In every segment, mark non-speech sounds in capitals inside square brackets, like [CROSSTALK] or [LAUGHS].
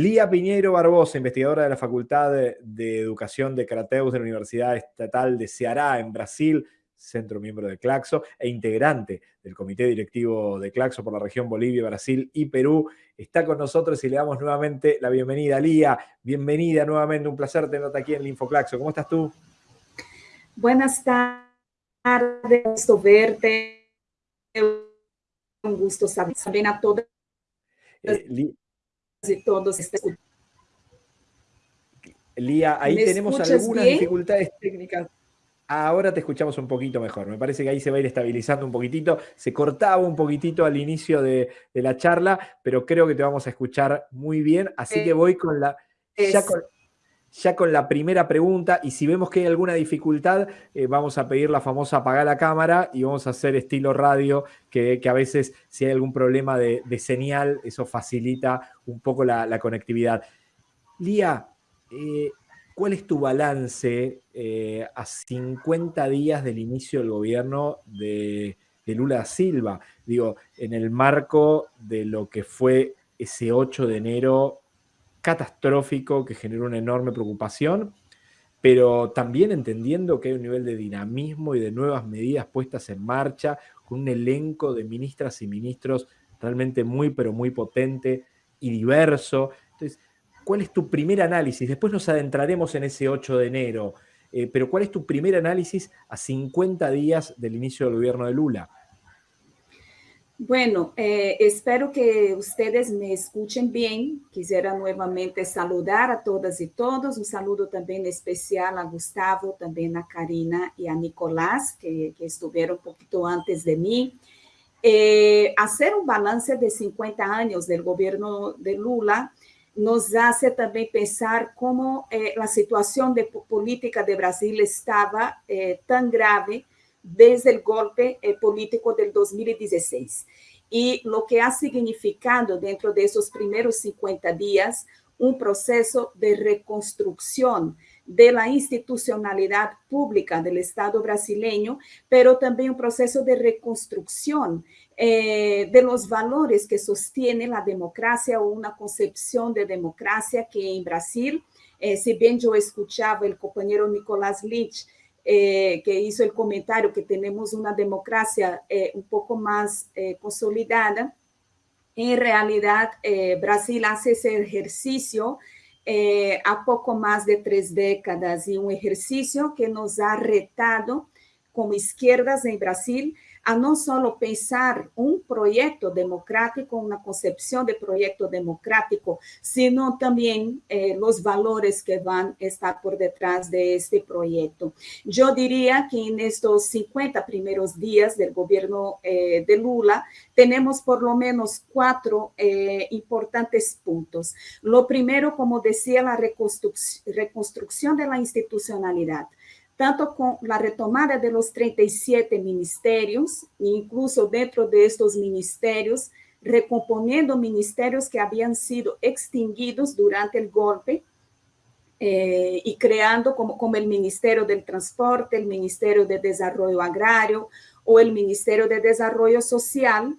Lía Piñero Barbosa, investigadora de la Facultad de, Educación de Crateus de la Universidad Estatal de Ceará, en Brasil, centro miembro de Claxo e integrante del comité directivo de Claxo por la región Bolivia, Brasil y Perú, está con nosotros y le damos nuevamente la bienvenida. Lía, bienvenida nuevamente, un placer tenerte aquí en Infoclaxo. ¿Cómo estás tú? Buenas tardes, gusto verte. Un gusto saber a todas. Eh, y todos Lía, ahí tenemos algunas dificultades técnicas. Ahora te escuchamos un poquito mejor. Me parece que ahí se va a ir estabilizando un poquitito. Se cortaba un poquitito al inicio de, la charla, pero creo que te vamos a escuchar muy bien. Así que voy con la, ya, con, la primera pregunta. Y si vemos que hay alguna dificultad, eh, vamos a pedir la famosa apagar la cámara y vamos a hacer estilo radio, que, a veces si hay algún problema de, señal, eso facilita un poco la, conectividad. Lía, eh, ¿Cuál es tu balance eh, a 50 días del inicio del gobierno de, Lula Silva? Digo, en el marco de lo que fue ese 8 de enero catastrófico que generó una enorme preocupación, pero también entendiendo que hay un nivel de dinamismo y de nuevas medidas puestas en marcha, con un elenco de ministras y ministros realmente muy, pero muy potente y diverso. Entonces, ¿cuál es tu primer análisis? Después nos adentraremos en ese 8 de enero, eh, pero ¿cuál es tu primer análisis a 50 días del inicio del gobierno de Lula? Bueno, eh, espero que ustedes me escuchen bien. Quisiera nuevamente saludar a todas y todos. Un saludo también especial a Gustavo, también a Karina y a Nicolás, que, estuvieron un poquito antes de mí. Eh, hacer un balance de 50 años del gobierno de Lula nos hace también pensar cómo eh, la situación de política de Brasil estaba tan grave desde el golpe eh, político del 2016 y lo que ha significado dentro de esos primeros 50 días un proceso de reconstrucción de la institucionalidad pública del Estado brasileño, pero también un proceso de reconstrucción eh, de los valores que sostiene la democracia o una concepción de democracia que en Brasil, eh, si bien yo escuchaba el compañero Nicolás Lich, eh, que hizo el comentario que tenemos una democracia un poco más consolidada, en realidad Brasil hace ese ejercicio eh, há pouco mais de três décadas e um exercício que nos ha retado como esquerdas em Brasil a não só pensar um projeto democrático, uma concepção de projeto democrático, sino também eh, os valores que vão estar por detrás de este projeto. Eu diria que nestes 50 primeiros dias do governo eh, de Lula, temos por lo menos quatro eh, importantes pontos. Lo primeiro, como decía, a reconstrução da institucionalidade tanto com a retomada de los 37 ministérios, incluso dentro de estos ministérios, recomponiendo ministérios que habían sido extinguidos durante el golpe eh, y creando como, como el Ministerio del Transporte, el Ministerio de Desarrollo Agrario o el Ministerio de Desarrollo Social,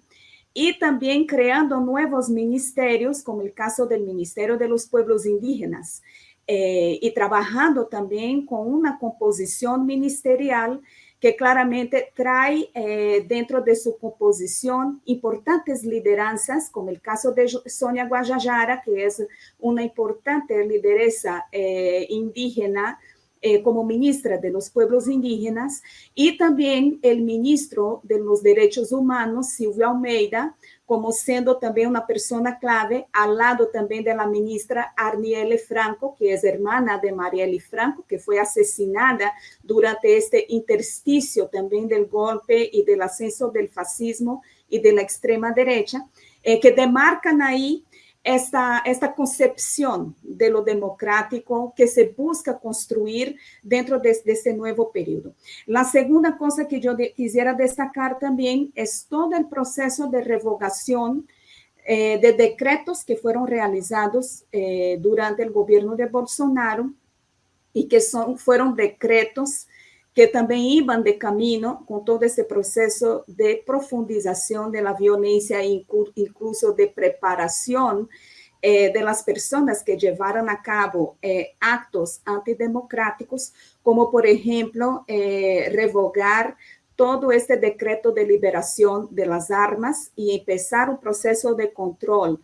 y también creando nuevos ministerios, como el caso del Ministerio de los Pueblos Indígenas, eh, y trabajando también con una composición ministerial que claramente trae eh, dentro de su composición importantes lideranzas, como el caso de Sonia Guajajara, que es una importante lideresa eh, indígena eh, como ministra de los pueblos indígenas, y también el ministro de los Derechos Humanos, Silvio Almeida, como sendo também uma pessoa clave, ao lado também da ministra Arniele Franco, que é hermana de Marielle Franco, que foi assassinada durante este interstício também do golpe e do ascenso do fascismo e da extrema direita, eh, que demarcam aí esta, esta concepción de lo democrático que se busca construir dentro de, de este nuevo periodo. La segunda cosa que yo quisiera destacar también es todo el proceso de revocación eh, de decretos que fueron realizados eh, durante el gobierno de Bolsonaro y que son, fueron decretos que também iam de caminho com todo esse processo de profundização da violência, incluso de preparação eh, de las personas que llevaron a cabo eh, actos antidemocráticos, como por ejemplo eh, revogar todo este decreto de liberación de las armas y empezar un proceso de control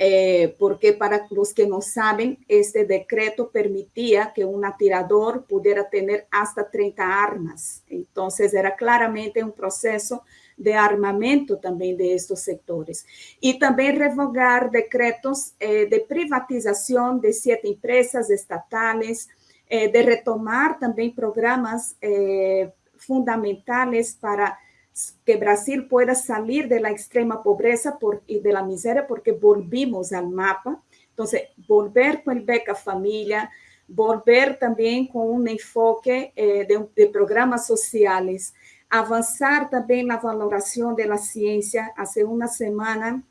eh, porque para los que no saben, este decreto permitía que un atirador pudiera tener hasta 30 armas. Entonces, era claramente un proceso de armamento también de estos sectores. Y también revogar decretos eh, de privatización de siete empresas estatales, eh, de retomar también programas fundamentales para que Brasil pueda salir de la extrema pobreza y de la miseria porque volvimos al mapa. Entonces, volver con el beca familia, volver también con un enfoque eh, de, de, programas sociales, avanzar también la valoración de la ciencia. Hace una semana,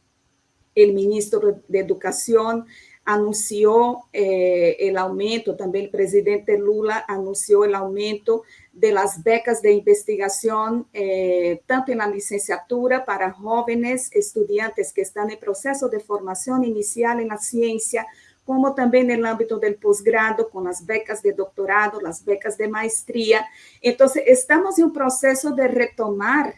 el ministro de Educación anunció eh, el aumento, también el presidente Lula anunció el aumento de las becas de investigación, eh, tanto en la licenciatura para jóvenes estudiantes que están en proceso de formación inicial en la ciencia, como también en el ámbito del posgrado, con las becas de doctorado, las becas de maestría. Entonces, estamos en un proceso de retomar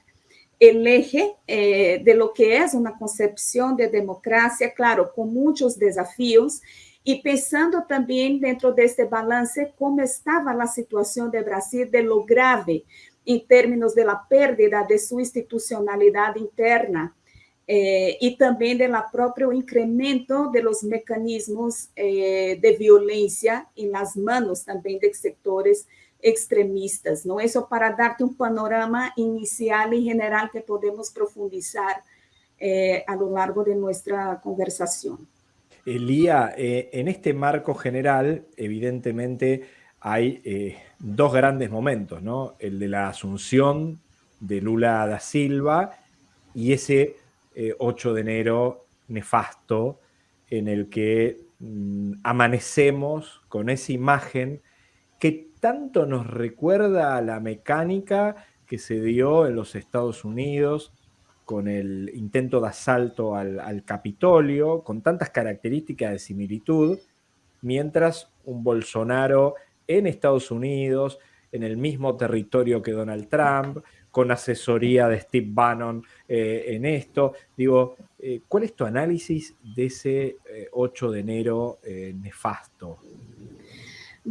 el eje eh, de lo que es una concepción de democracia, claro, con muchos desafíos, y pensando también dentro de este balance cómo estaba la situación de Brasil, de lo grave en términos de la pérdida de su institucionalidad interna eh, y también del propio incremento de los mecanismos eh, de violencia en las manos también de sectores extremistas, ¿no? Eso para darte un panorama inicial y general que podemos profundizar eh, a lo largo de nuestra conversación. Elía, eh, en este marco general, evidentemente hay eh, dos grandes momentos, ¿no? El de la asunción de Lula da Silva y ese 8 de enero nefasto en el que mm, amanecemos con esa imagen que tanto nos recuerda a la mecánica que se dio en los Estados Unidos con el intento de asalto al, Capitolio, con tantas características de similitud, mientras un Bolsonaro en Estados Unidos, en el mismo territorio que Donald Trump, con asesoría de Steve Bannon eh, en esto. Digo, eh, ¿cuál es tu análisis de ese 8 eh, de enero nefasto?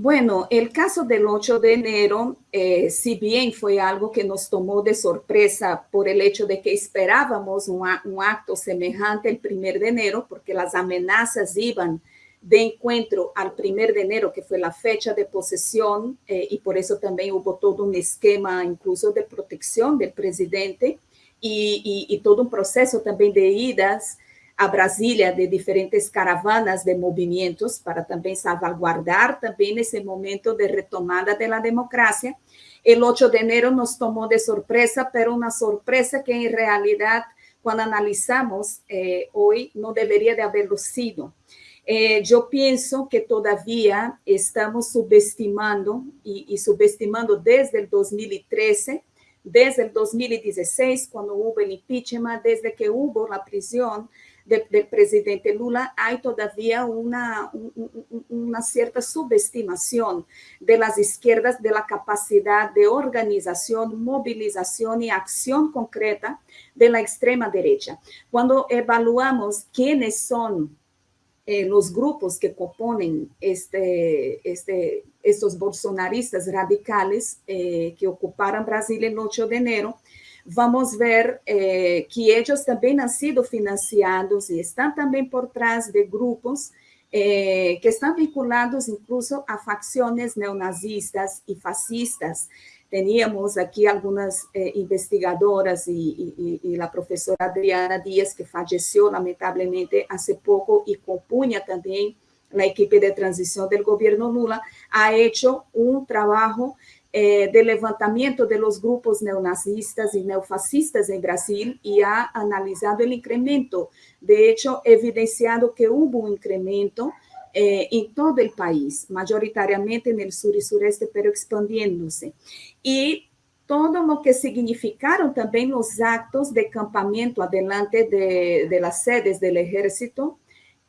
Bueno, el caso del 8 de enero, eh, si bien fue algo que nos tomó de sorpresa por el hecho de que esperábamos un, acto semejante el 1 de enero, porque las amenazas iban de encuentro al 1 de enero, que fue la fecha de posesión, eh, y por eso también hubo todo un esquema incluso de protección del presidente y todo un proceso también de idas a Brasília de diferentes caravanas de movimentos para também salvaguardar também nesse momento de retomada da democracia. El 8 de enero nos tomou de sorpresa, pero uma sorpresa que em realidade, quando analisamos eh, hoje, não deveria de haberlo sido. Eh, eu penso que todavia estamos subestimando e, subestimando desde o 2013 desde el 2016, quando houve o impeachment, desde que houve a prisão, de, del presidente Lula, hay todavía una, una cierta subestimación de las izquierdas de la capacidad de organización, movilización y acción concreta de la extrema derecha. Cuando evaluamos quiénes son eh, los grupos que componen este, este, estos bolsonaristas radicales eh, que ocuparon Brasil el 8 de enero, vamos ver eh, que ellos también han sido financiados y están también por trás de grupos eh, que están vinculados incluso a facciones neonazistas y fascistas. Teníamos aquí algunas eh, investigadoras y, y, y, la profesora Adriana Díaz, que falleció lamentablemente hace poco y compuña también la equipe de transición del gobierno Lula, ha hecho un trabajo eh, de levantamiento de los grupos neonazistas y neofascistas en Brasil y ha analizado el incremento. De hecho, evidenciado que hubo un incremento eh, en todo el país, mayoritariamente en el sur y sureste, pero expandiéndose. Y todo lo que significaron también los actos de campamento adelante de, de las sedes del ejército,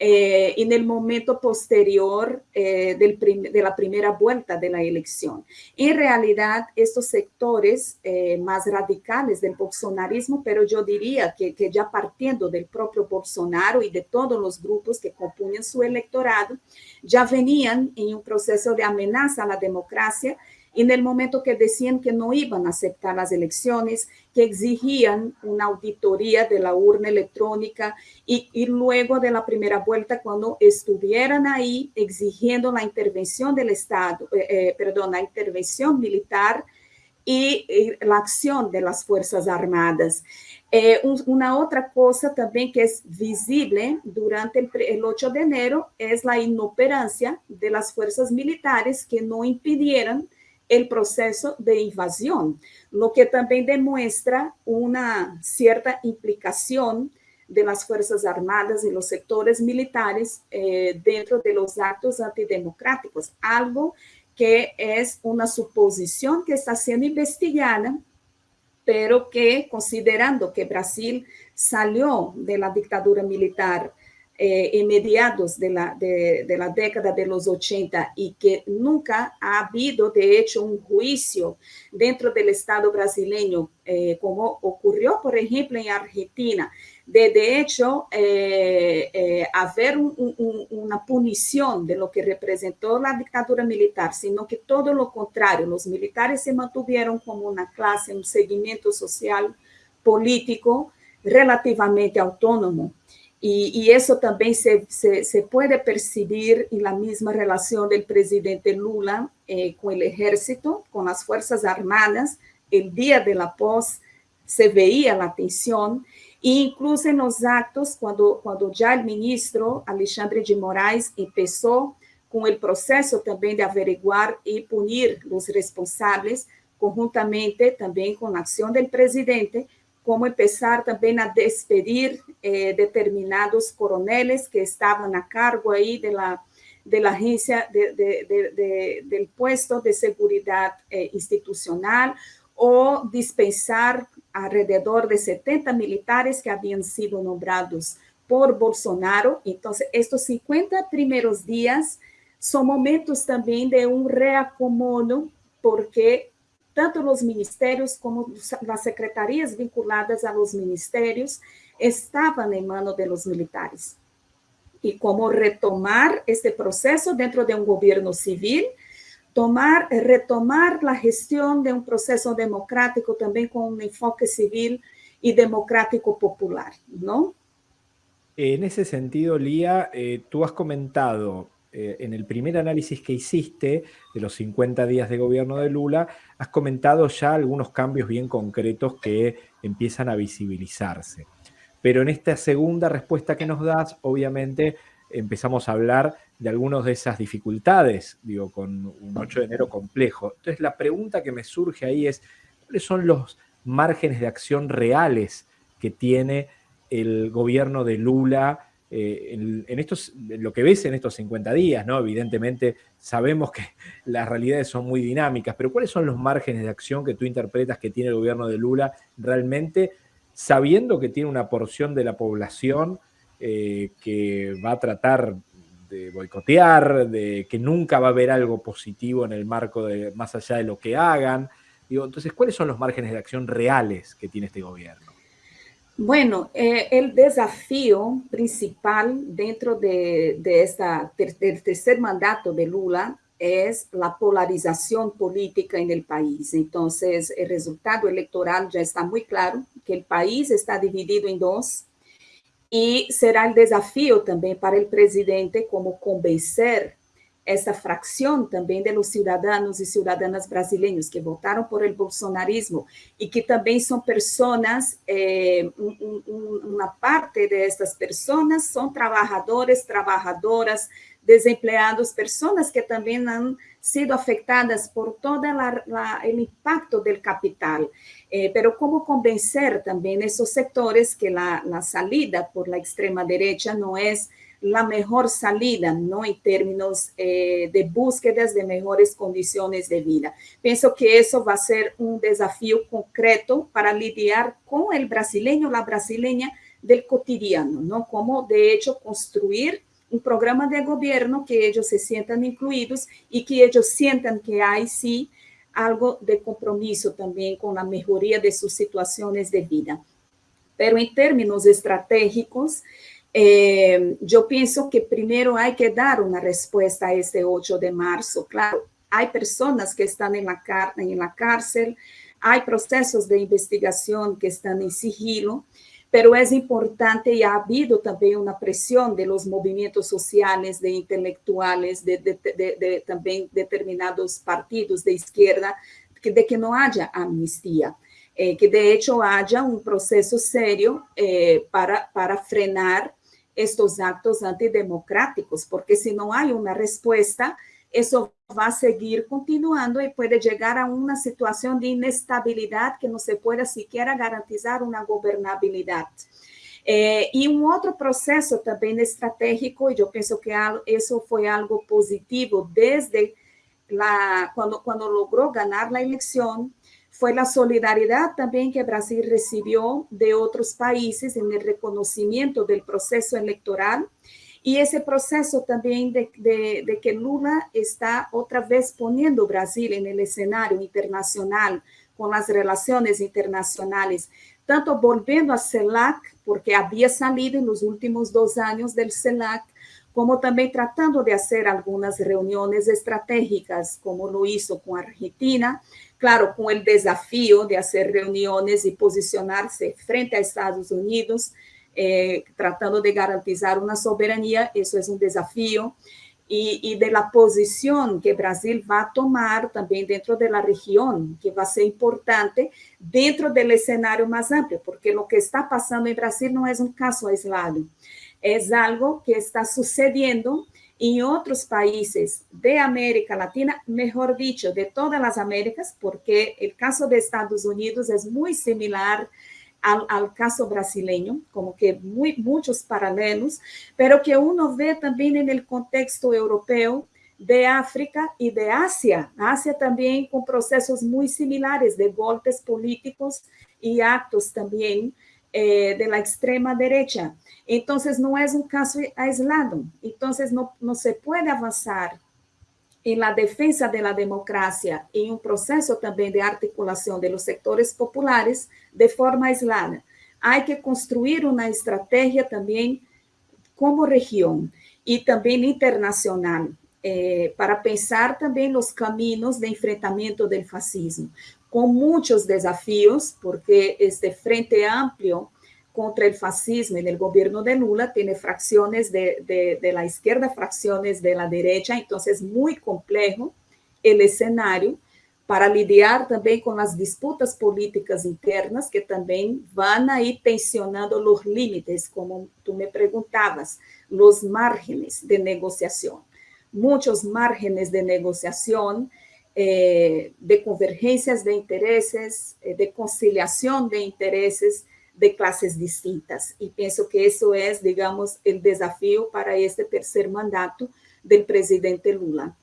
eh, en el momento posterior eh, de la primera vuelta de la elección. En realidad, estos sectores eh, más radicales del bolsonarismo, pero yo diría que, que, ya partiendo del propio Bolsonaro y de todos los grupos que componen su electorado, ya venían en un proceso de amenaza a la democracia en el momento que decían que no iban a aceptar las elecciones, que exigían una auditoría de la urna electrónica y, y, luego de la primera vuelta, cuando estuvieran ahí exigiendo la intervención del Estado, eh, eh, perdón, la intervención militar y, y, la acción de las Fuerzas Armadas. Eh, un, una otra cosa también que es visible durante el, el 8 de enero es la inoperancia de las fuerzas militares que no impidieran el proceso de invasión, lo que también demuestra una cierta implicación de las Fuerzas Armadas y los sectores militares eh, dentro de los actos antidemocráticos, algo que es una suposición que está siendo investigada, pero que considerando que Brasil salió de la dictadura militar eh, en mediados de la, de, la década de los 80 y que nunca ha habido, de hecho, un juicio dentro del Estado brasileño, eh, como ocurrió, por ejemplo, en Argentina, de, hecho, eh, eh haber un, un, una punición de lo que representó la dictadura militar, sino que todo lo contrario, los militares se mantuvieron como una clase, un seguimiento social, político, relativamente autónomo. Y, eso también se, se, se, puede percibir en la misma relación del presidente Lula eh, con el ejército, con las Fuerzas Armadas. El día de la pos se veía la tensión, e incluso en los actos, cuando, cuando ya el ministro Alexandre de Moraes empezó con el proceso también de averiguar y punir los responsables, conjuntamente también con la acción del presidente, como empezar también a despedir eh, determinados coroneles que estaban a cargo ahí de la, de la agencia de, de, de, del puesto de seguridad eh, institucional o dispensar alrededor de 70 militares que habían sido nombrados por Bolsonaro. Entonces, estos 50 primeros días son momentos también de un reacomodo porque tanto los ministerios como las secretarías vinculadas a los ministerios estaban en manos de los militares. Y cómo retomar este proceso dentro de un gobierno civil, tomar, retomar la gestión de un proceso democrático también con un enfoque civil y democrático popular, ¿no? En ese sentido, Lía, eh, tú has comentado eh, en el primer análisis que hiciste de los 50 días de gobierno de Lula, has comentado ya algunos cambios bien concretos que empiezan a visibilizarse. Pero en esta segunda respuesta que nos das, obviamente empezamos a hablar de algunas de esas dificultades, digo, con un 8 de enero complejo. Entonces la pregunta que me surge ahí es, ¿cuáles son los márgenes de acción reales que tiene el gobierno de Lula eh, en, estos, lo que ves en estos 50 días, ¿no? Evidentemente sabemos que [LAUGHS] las realidades son muy dinámicas, pero ¿cuáles son los márgenes de acción que tú interpretas que tiene el gobierno de Lula realmente sabiendo que tiene una porción de la población eh, que va a tratar de boicotear, de que nunca va a haber algo positivo en el marco de más allá de lo que hagan? Digo, entonces, ¿cuáles son los márgenes de acción reales que tiene este gobierno? Bueno, eh, el desafío principal dentro de, de esta, del tercer mandato de Lula es la polarización política en el país. Entonces, el resultado electoral ya está muy claro, que el país está dividido en dos, y será el desafío también para el presidente como convencer essa fração também de los cidadãos e cidadãs brasileiros que votaram por el bolsonarismo e que também são pessoas, eh, um, um, uma parte destas pessoas são trabalhadores, trabalhadoras, desempregados, pessoas que também han sido afetadas por todo o impacto do capital. Eh, pero como convencer também esses sectores que a salida por la extrema derecha não é la mejor salida, ¿no? En términos eh, de búsquedas de mejores condiciones de vida. Pienso que eso va a ser un desafío concreto para lidiar con el brasileño, la brasileña del cotidiano, ¿no? Como de hecho construir un programa de gobierno que ellos se sientan incluidos y que ellos sientan que hay sí algo de compromiso también con la mejoría de sus situaciones de vida. Pero en términos estratégicos, eh, yo pienso que primero hay que dar una respuesta a este 8 de marzo. Claro, hay personas que están en la, en la cárcel, hay procesos de investigación que están en sigilo, pero es importante y ha habido también una presión de los movimientos sociales, de intelectuales, de, de, de, también determinados partidos de izquierda, de que no haya amnistía, eh, que de hecho haya un proceso serio eh, para, para frenar estos actos antidemocráticos, porque si no hay una respuesta, eso va a seguir continuando y puede llegar a una situación de inestabilidad que no se pueda siquiera garantizar una gobernabilidad. Eh, y un otro proceso también estratégico, y yo pienso que eso fue algo positivo desde la, cuando, cuando logró ganar la elección, fue la solidaridad también que Brasil recibió de otros países en el reconocimiento del proceso electoral y ese proceso también de, que Lula está otra vez poniendo Brasil en el escenario internacional con las relaciones internacionales, tanto volviendo a CELAC, porque había salido en los últimos dos años del CELAC, como también tratando de hacer algunas reuniones estratégicas, como lo hizo con Argentina, claro, con el desafío de hacer reuniones y posicionarse frente a Estados Unidos, eh, tratando de garantizar una soberanía, eso es un desafío, y, y, de la posición que Brasil va a tomar también dentro de la región, que va a ser importante dentro del escenario más amplio, porque lo que está pasando en Brasil no es un caso aislado, es algo que está sucediendo en otros países de América Latina, mejor dicho, de todas las Américas, porque el caso de Estados Unidos es muy similar al, caso brasileño, como que muy, muchos paralelos, pero que uno ve también en el contexto europeo de África y de Asia. Asia también con procesos muy similares de golpes políticos y actos también eh, de la extrema derecha. Entonces, no es un caso aislado. Entonces, no, no se puede avanzar en la defensa de la democracia en un proceso también de articulación de los sectores populares de forma aislada. Hay que construir una estrategia también como región y también internacional eh, para pensar también los caminos de enfrentamiento del fascismo, con muchos desafíos, porque este Frente Amplio contra el fascismo en el gobierno de Lula tiene fracciones de, de, la izquierda, fracciones de la derecha, entonces es muy complejo el escenario para lidiar también con las disputas políticas internas que también van a ir tensionando los límites, como tú me preguntabas, los márgenes de negociación. Muchos márgenes de negociación, eh, de convergencias de intereses, eh, de conciliación de intereses, de clases distintas. Y pienso que eso es, digamos, el desafío para este tercer mandato del presidente Lula.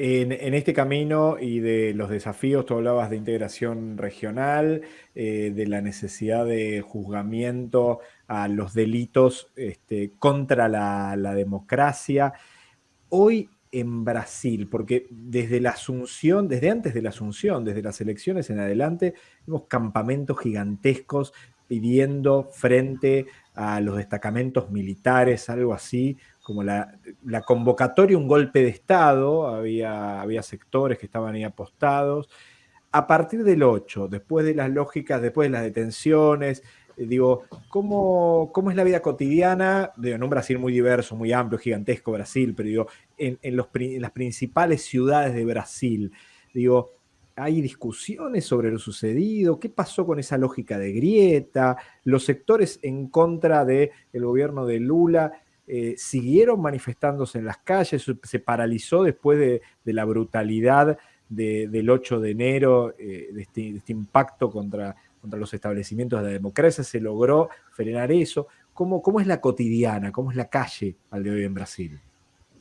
En, este camino y de los desafíos, tú hablabas de integración regional, eh, de la necesidad de juzgamiento a los delitos este, contra la, la democracia. Hoy en Brasil, porque desde la Asunción, desde antes de la Asunción, desde las elecciones en adelante, vemos campamentos gigantescos pidiendo frente a los destacamentos militares, algo así, como la, convocatoria, un golpe de Estado, había, había sectores que estaban ahí apostados. A partir del 8, después de las lógicas, después de las detenciones, digo, ¿cómo, ¿cómo, es la vida cotidiana? de un Brasil muy diverso, muy amplio, gigantesco Brasil, pero digo, en, en, las principales ciudades de Brasil, digo, hay discusiones sobre lo sucedido, qué pasó con esa lógica de grieta, los sectores en contra del gobierno de Lula eh, siguieron manifestándose en las calles, se paralizó después de, la brutalidad del 8 de enero, eh, este, de, este, impacto contra, contra los establecimientos de la democracia, se logró frenar eso. ¿Cómo, ¿Cómo es la cotidiana, cómo es la calle al de hoy en Brasil?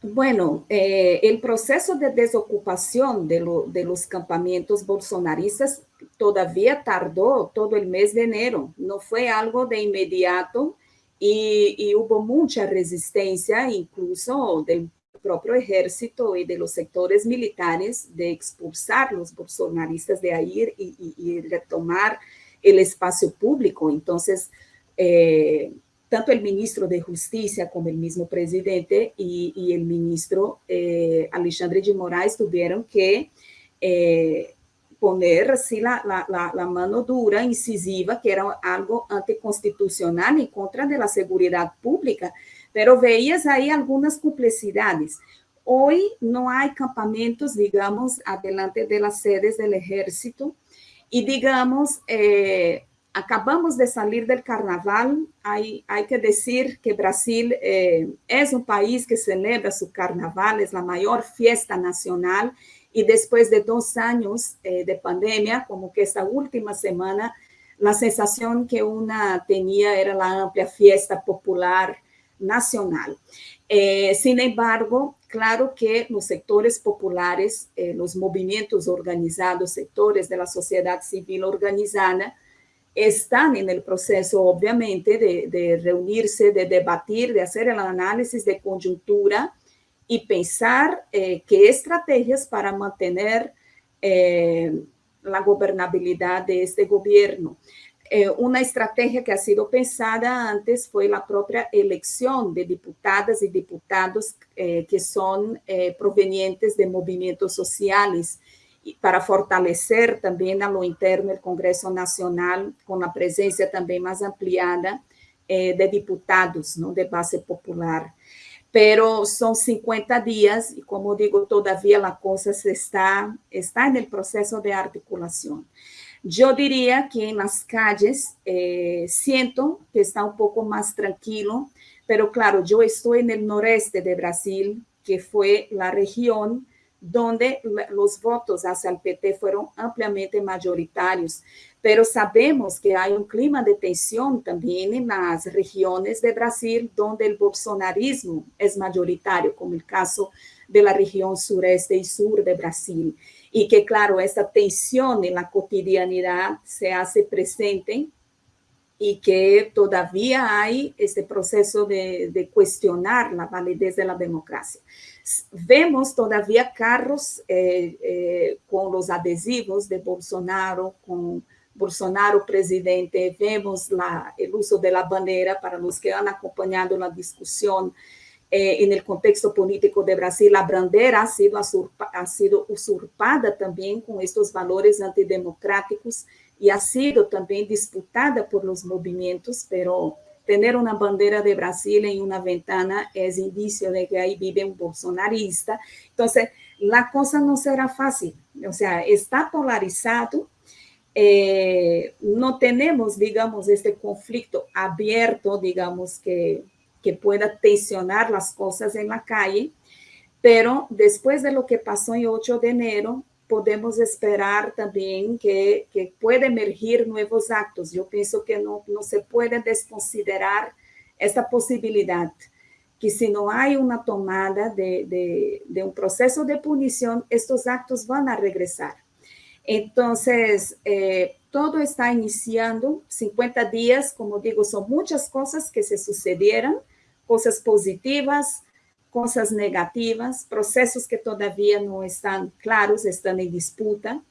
Bueno, eh, el proceso de desocupación de, los campamentos bolsonaristas todavía tardó todo el mes de enero, no fue algo de inmediato y, y hubo mucha resistencia, incluso del propio ejército y de los sectores militares, de expulsar los bolsonaristas de ahí y, y, y retomar el espacio público. Entonces, eh, tanto el ministro de Justicia como el mismo presidente y, el ministro eh, Alexandre de Moraes tuvieron que eh, poner así la, mano dura, incisiva, que era algo anticonstitucional en contra de la seguridad pública, pero veías ahí algunas complicidades. Hoy no hay campamentos, digamos, adelante de las sedes del ejército y digamos, eh, acabamos de salir del carnaval, hay, hay que decir que Brasil eh, es un país que celebra su carnaval, es la mayor fiesta nacional y después de dos años eh, de pandemia, como que esta última semana, la sensación que una tenía era la amplia fiesta popular nacional. Sin embargo, claro que los sectores populares, eh, los movimientos organizados, sectores de la sociedad civil organizada, están en el proceso, obviamente, de, reunirse, de debatir, de hacer el análisis de coyuntura y pensar eh, qué estrategias para mantener eh, la gobernabilidad de este gobierno. Eh, una estrategia que ha sido pensada antes fue la propia elección de diputadas y diputados que son provenientes de movimientos sociales para fortalecer también a lo interno el Congreso Nacional con la presencia también más ampliada de diputados ¿no? de base popular pero son 50 días y como digo, todavía la cosa se está, está en el proceso de articulación. Yo diría que en las calles eh, siento que está un poco más tranquilo, pero claro, yo estoy en el noreste de Brasil, que fue la región donde los votos hacia el PT fueron ampliamente mayoritarios pero sabemos que hay un clima de tensión también en las regiones de Brasil donde el bolsonarismo es mayoritario, como el caso de la región sureste y sur de Brasil. Y que, claro, esta tensión en la cotidianidad se hace presente y que todavía hay este proceso de, de, cuestionar la validez de la democracia. Vemos todavía carros eh, eh, con los adhesivos de Bolsonaro, con Bolsonaro presidente, vemos la, el uso de la bandera para los que han acompañado la discusión eh, en el contexto político de Brasil, la bandera ha sido, ha sido usurpada también con estos valores antidemocráticos y ha sido también disputada por los movimientos, pero tener una bandera de Brasil en una ventana es indicio de que ahí vive un bolsonarista. Entonces, la cosa no será fácil, o sea, está polarizado, eh, no tenemos, digamos, este conflicto abierto, digamos, que, que pueda tensionar las cosas en la calle, pero después de lo que pasó el 8 de enero, podemos esperar también que, que puede emergir nuevos actos. Yo pienso que no, no se puede desconsiderar esta posibilidad, que si no hay una tomada de, de, de un proceso de punición, estos actos van a regresar. Entonces, eh, todo está iniciando, 50 días, como digo, son muchas cosas que se sucedieron, cosas positivas, cosas negativas, procesos que todavía no están claros, están en disputa,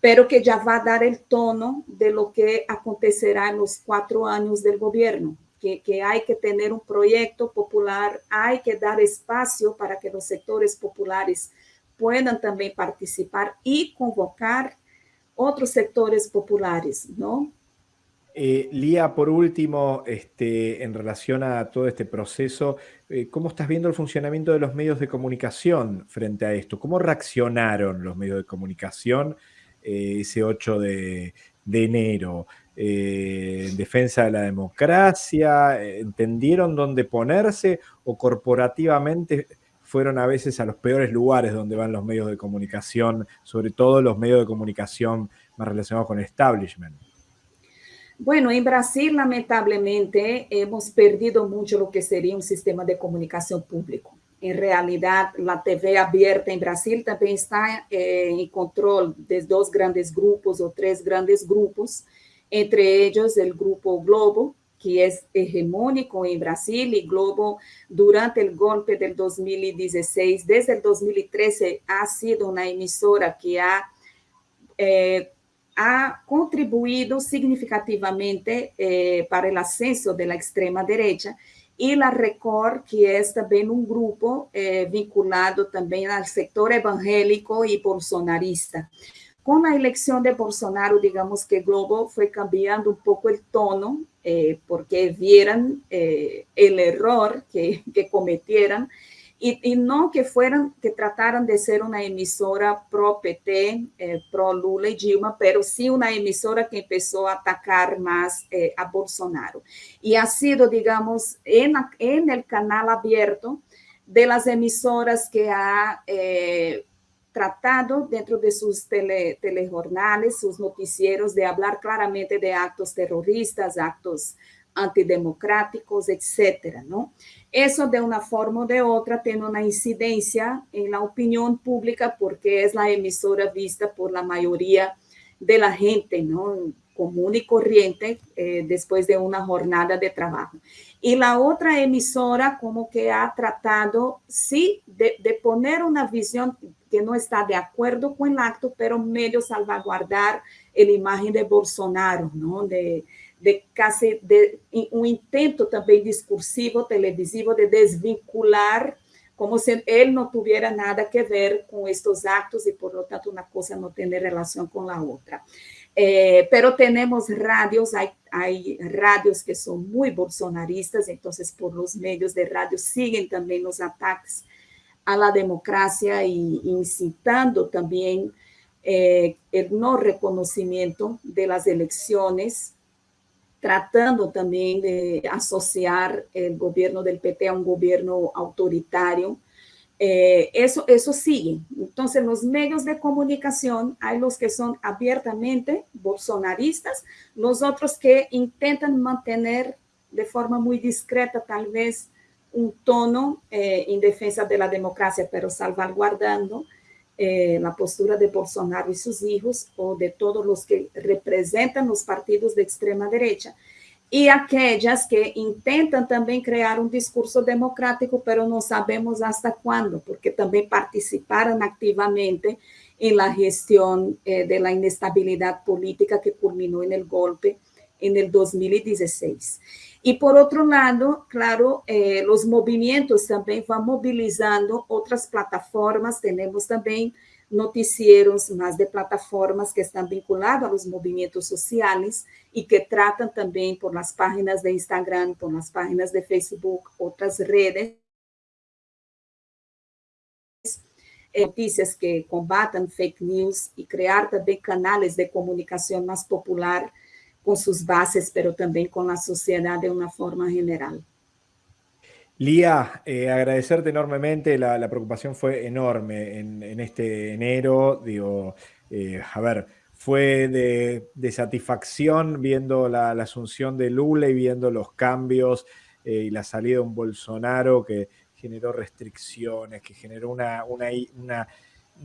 pero que ya va a dar el tono de lo que acontecerá en los cuatro años del gobierno, que, que hay que tener un proyecto popular, hay que dar espacio para que los sectores populares puedan también participar y convocar otros sectores populares, ¿no? Eh, Lía, por último, este, en relación a todo este proceso, eh, ¿cómo estás viendo el funcionamiento de los medios de comunicación frente a esto? ¿Cómo reaccionaron los medios de comunicación eh, ese 8 de, de enero? Eh, en defensa de la democracia, ¿entendieron dónde ponerse o corporativamente fueron a veces a los peores lugares donde van los medios de comunicación, sobre todo los medios de comunicación más relacionados con el establishment. Bueno, en Brasil, lamentablemente, hemos perdido mucho lo que sería un sistema de comunicación público. En realidad, la TV abierta en Brasil también está eh, en control de dos grandes grupos o tres grandes grupos, entre ellos el Grupo Globo, que es hegemónico en Brasil y Globo durante el golpe del 2016, desde el 2013 ha sido una emisora que ha, eh, ha contribuido significativamente eh, para el ascenso de la extrema derecha y la Record, que es también un grupo eh, vinculado también al sector evangélico y bolsonarista. Con la elección de Bolsonaro, digamos que Globo fue cambiando un poco el tono, eh, porque vieran eh, el error que, que cometieran, y, no que fueran, que trataran de ser una emisora pro PT, eh, pro Lula y Dilma, pero sí una emisora que empezó a atacar más a Bolsonaro. Y ha sido, digamos, en, el canal abierto de las emisoras que ha tratado dentro de sus tele, telejornales, sus noticieros, de hablar claramente de actos terroristas, actos antidemocráticos, etcétera, ¿no? Eso de una forma o de otra tiene una incidencia en la opinión pública porque es la emisora vista por la mayoría de la gente, ¿no? Común y corriente eh, después de una jornada de trabajo. Y la otra emisora como que ha tratado, sí, de, poner una visión que no está de acuerdo con el acto, pero medio salvaguardar la imagen de Bolsonaro, ¿no? De, de casi de um intento também discursivo, televisivo, de desvincular, como se ele não tivesse nada a ver com estes actos e, por lo tanto, uma coisa não tem relação com a outra. Eh, pero tenemos radios, hay, hay, radios que son muy bolsonaristas, entonces por los medios de radio siguen también los ataques a la democracia y incitando también eh, el no reconocimiento de las elecciones tratando también de asociar el gobierno del PT a un gobierno autoritario. Eh, eso, eso sigue. Entonces, los medios de comunicación, hay los que son abiertamente bolsonaristas, los otros que intentan mantener de forma muy discreta tal vez un tono eh, en defensa de la democracia, pero salvaguardando eh, la postura de Bolsonaro y sus hijos o de todos los que representan los partidos de extrema derecha y aquellas que intentan también crear un discurso democrático, pero no sabemos hasta cuándo, porque también participaron activamente en la gestión eh, de la inestabilidad política que culminó en el golpe en el 2016. Y por otro lado, claro, eh, los movimientos también van movilizando otras plataformas. Tenemos también noticieros más de plataformas que están vinculadas a los movimientos sociales y que tratan también por las páginas de Instagram, por las páginas de Facebook, otras redes, noticias que combatan fake news y crear también canales de comunicación más popular con sus bases, pero también con la sociedad de una forma general. Lía, eh, agradecerte enormemente, la, preocupación fue enorme en, este enero, digo, eh, a ver, fue de, satisfacción viendo la, asunción de Lula y viendo los cambios eh, y la salida de un Bolsonaro que generó restricciones, que generó una, una, una un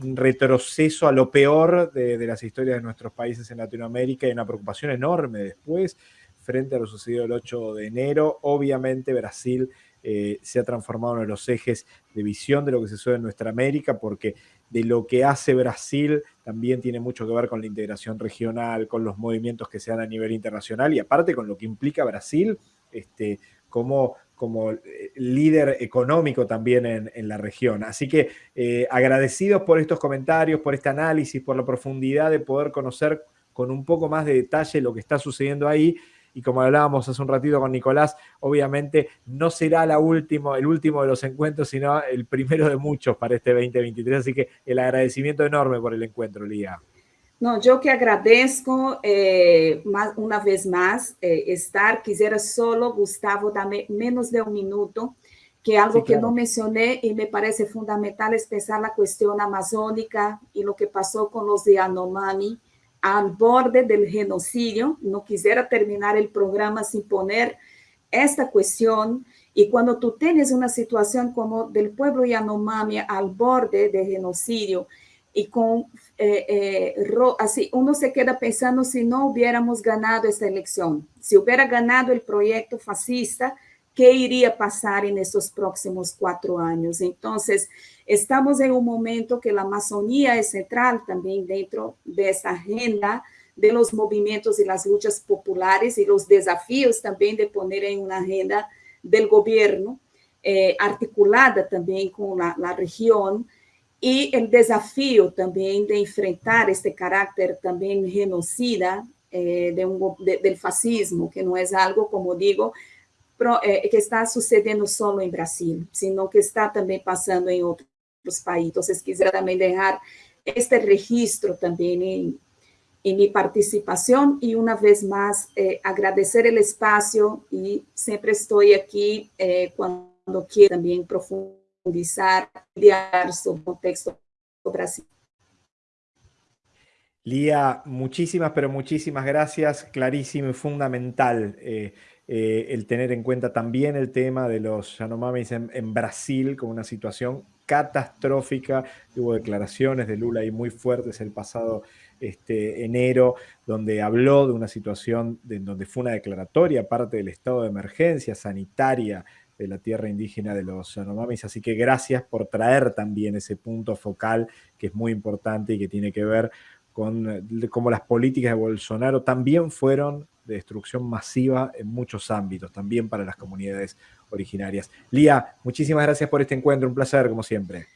retroceso a lo peor de, de, las historias de nuestros países en Latinoamérica y una preocupación enorme después frente a lo sucedido el 8 de enero. Obviamente Brasil eh, se ha transformado en uno de los ejes de visión de lo que se sucede en nuestra América porque de lo que hace Brasil también tiene mucho que ver con la integración regional, con los movimientos que se dan a nivel internacional y aparte con lo que implica Brasil este, como como eh, líder económico también en, la región. Así que eh, agradecidos por estos comentarios, por este análisis, por la profundidad de poder conocer con un poco más de detalle lo que está sucediendo ahí. Y como hablábamos hace un ratito con Nicolás, obviamente no será la último, el último de los encuentros, sino el primero de muchos para este 2023. Así que el agradecimiento enorme por el encuentro, Lía. No, yo que agradezco eh, más, una vez más eh, estar. Quisiera solo, Gustavo, darme menos de un minuto, que algo sí, claro. que no mencioné y me parece fundamental es pensar la cuestión amazónica y lo que pasó con los Yanomami al borde del genocidio. No quisiera terminar el programa sin poner esta cuestión. Y cuando tú tienes una situación como del pueblo Yanomami al borde del genocidio, y con, eh, eh, así uno se queda pensando si no hubiéramos ganado esta elección, si hubiera ganado el proyecto fascista, ¿qué iría a pasar en estos próximos cuatro años? Entonces, estamos en un momento que la Amazonía es central también dentro de esa agenda de los movimientos y las luchas populares y los desafíos también de poner en una agenda del gobierno, eh, articulada también con la región, y el desafío también de enfrentar este carácter también genocida eh, de un, del fascismo, que no es algo, como digo, pro, eh, que está sucediendo solo en Brasil, sino que está también pasando en otros países. Entonces, quisiera también dejar este registro también en, en mi participación y una vez más eh, agradecer el espacio y siempre estoy aquí eh, cuando quiero también profundizar el contexto. Lía, muchísimas, pero muchísimas gracias. Clarísimo y fundamental eh, eh, el tener en cuenta también el tema de los Yanomamis en, en, Brasil como una situación catastrófica. Hubo declaraciones de Lula ahí muy fuertes el pasado este, enero, donde habló de una situación de, donde fue una declaratoria, parte del estado de emergencia sanitaria de la tierra indígena de los Yanomamis. Así que gracias por traer también ese punto focal que es muy importante y que tiene que ver con eh, cómo las políticas de Bolsonaro también fueron de destrucción masiva en muchos ámbitos, también para las comunidades originarias. Lía, muchísimas gracias por este encuentro, un placer como siempre.